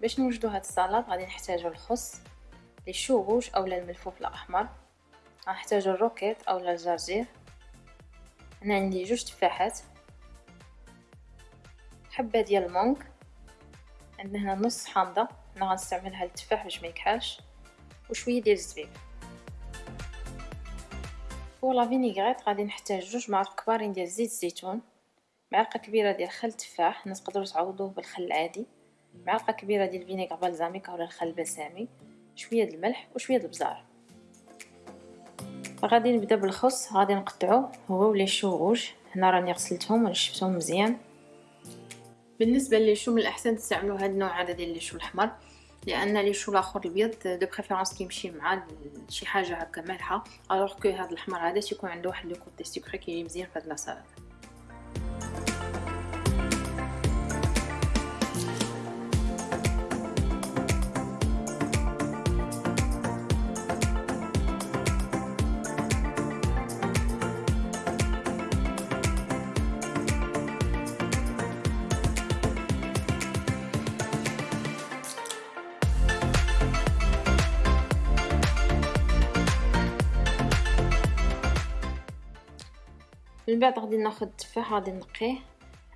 باش نوجدو هاد السلطة غادي نحتاجو الخس les choux rouges اولا الملفوف الأحمر. غنحتاجو ال roquette اولا الجرجير هنا عندي جوج تفاحات. حبة ديال ال mangue. عندنا هنا نص حامضة. أنا غنستعملها للتفاح باش ما يكحلش وشوية ديال الزبيب. pour la vinaigrette غادي نحتاج جوج معالق كبارين ديال زيت الزيتون معلقة كبيرة ديال خل تفاح. الناس تقدروا تعوضوه بالخل العادي. معلقة كبيرة ديال ال vinaigre balsamique اولا الخل البسامي شوية د الملح وشوية د البزار غادي نبدأ بالخس غادي نقطعو هو و les choux rouges هنا راني غسلتهم ونشفتهم مزيان. بالنسبة les choux من الأحسن تستعملوا هذا النوع هذا ديال ال chou الأحمر لأن les choux الأخر الأبيض de préférence كيمشي مع شي حاجة هكا مالحة alors que هذا الأحمر هذا تيكون عنده واحد le côté sucré كيجي مزيان في هاد la salade من بعد غادي ناخذ التفاح غادي نقيه.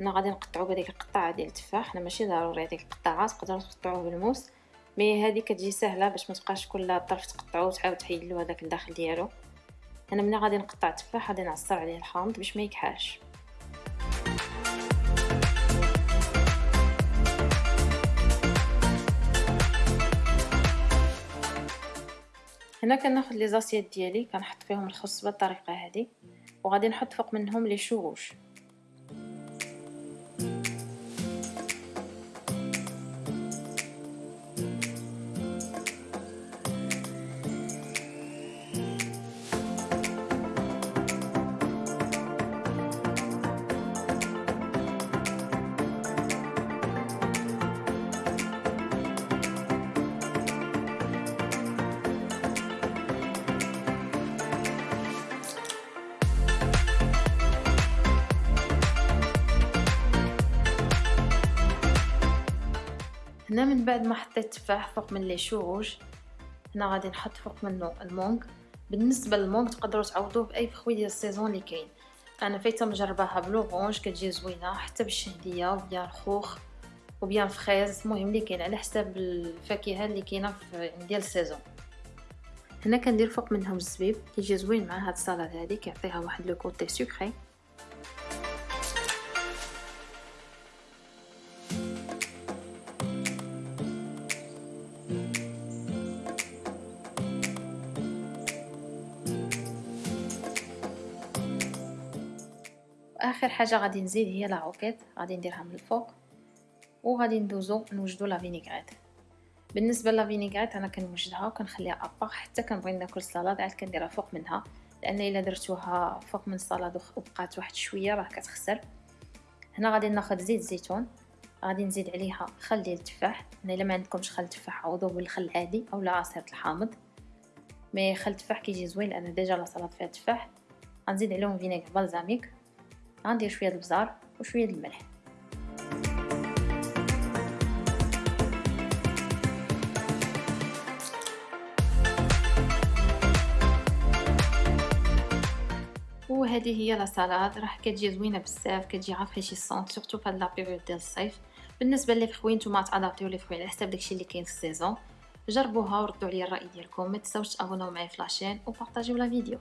هنا غادي نقطعو بهذيك القطعة ديال التفاح. أنا ماشي ضروري هذيك القطعات تقدروا تقطعوه بالموس. مي هذه كتجي سهلة باش ما تبقاش كل طرف تقطعوه وتعاود تحيدلو هذاك الداخل ديالو. أنا ملي غادي نقطع التفاح غادي نعصر عليه الحامض باش ما يكحاش. هنا كناخذ لي زاسيات ديالي كنحط فيهم الخص بالطريقة هذه. وغادي نحط فوق منهم لي شو هنا من بعد ما حطيت التفاح فوق من les choux rouges هنا غادي نحط فوق منه ال mangue. بالنسبة لل mangue تقدروا تعوضوه بأي fruit ديال ال saison اللي كاين. أنا فايته مجرباها ب l'orange كتجي زوينة حتى بالشهدية ou bien الخوخ ou bien fraise. المهم اللي كاين على حساب الفاكهة اللي كاينة ديال ال saison. هنا كندير فوق منهم الزبيب كيجي زوين مع هاد السلطة هذه كيعطيها واحد le côté sucré آخر حاجة غادي نزيد هي la roquette غادي نديرها من الفوق. وغادي ندوزو نوجدو la vinaigrette. بالنسبة la vinaigrette أنا كنوجدها وكنخليها à part حتى كنبغي ناكل السلطه عاد كنديرها فوق منها. لأن إلا درتوها فوق من السلطة وبقات واحد شوية راه كتخسر. هنا غادي ناخذ زيت زيتون. غادي نزيد عليها خل ديال التفاح. أنا إلا ما عندكمش خل تفاح عوضوه بالخل العادي اولا عصير الحامض. mais خل التفاح كيجي زوين لأن déjà السلطة فيها تفاح. غنزيد عليهم vinaigre balsamique غندير شوية البزار وشوية الملح. وهذه هي la salade. راه كتجي زوينة بزاف كتجي rafraîchissante surtout فهاد la période ديال الصيف. بالنسبة لي فخوي نتوما تأدابتيو لي فخوي على حساب داكشي اللي كاين في ال saison. جربوها وردوا عليا الرأي ديالكم. ما تنساوش تأبوناو معايا في la chaîne وبارطاجيو la vidéo